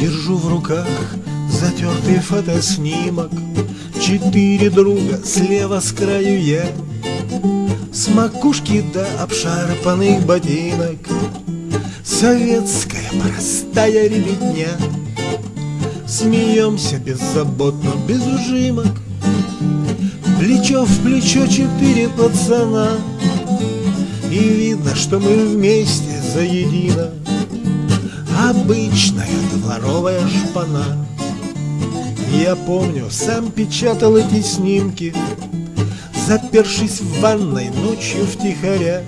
Держу в руках затертый фотоснимок. Четыре друга, слева с краю я С макушки до обшарпанных ботинок. Советская простая ребятня. Смеемся беззаботно, без ужимок. Плечо в плечо четыре пацана И видно, что мы вместе заедино. Обычная дворовая шпана. Я помню, сам печатал эти снимки Запершись в ванной ночью втихаря.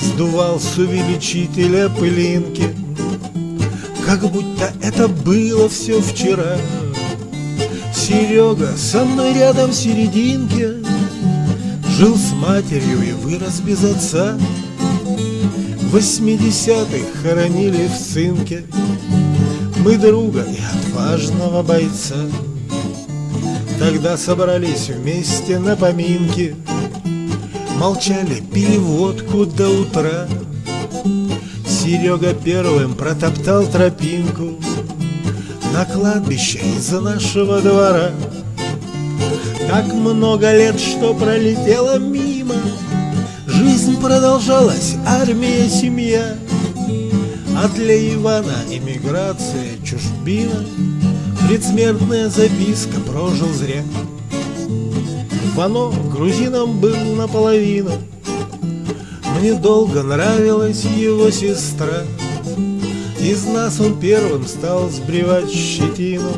Сдувал с увеличителя пылинки. Как будто это было все вчера. Серега со мной рядом в серединке Жил с матерью и вырос без отца. Восьмидесятых хоронили в цинке Мы друга и отважного бойца. Тогда собрались вместе на поминки. Молчали, пили водку до утра. Серега первым протоптал тропинку. На кладбище из нашего двора Так много лет, что пролетело мимо. Жизнь продолжалась, армия, семья. А для Ивана эмиграция, чужбина. Предсмертная записка прожил зря. Вано грузином был наполовину. Мне долго нравилась его сестра. Из нас он первым стал сбривать щетину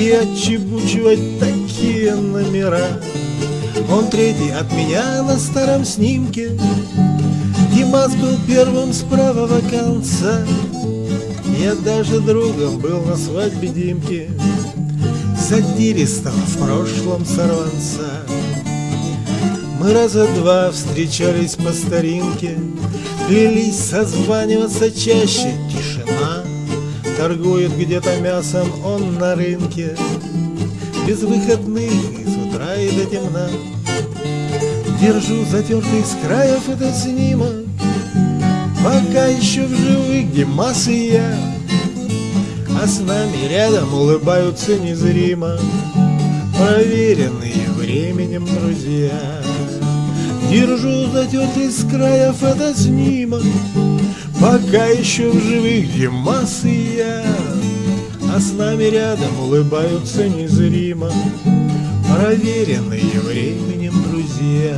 И отчебучивать такие номера. Он третий от меня на старом снимке. Димас был первым с правого конца. Я даже другом был на свадьбе Димки. Задиристого в прошлом сорванца Мы раза два встречались по старинке. Клялись созваниваться чаще Тишина Торгует где-то мясом он на рынке. Без выходных и с утра и до темна. Держу затертый с краев этот снимок. Пока еще в живых Димас и я. А с нами рядом улыбаются незримо Проверенные временем друзья Держу затертый с края фотоснимок Пока еще в живых Димас и я А с нами рядом улыбаются незримо Проверенные временем друзья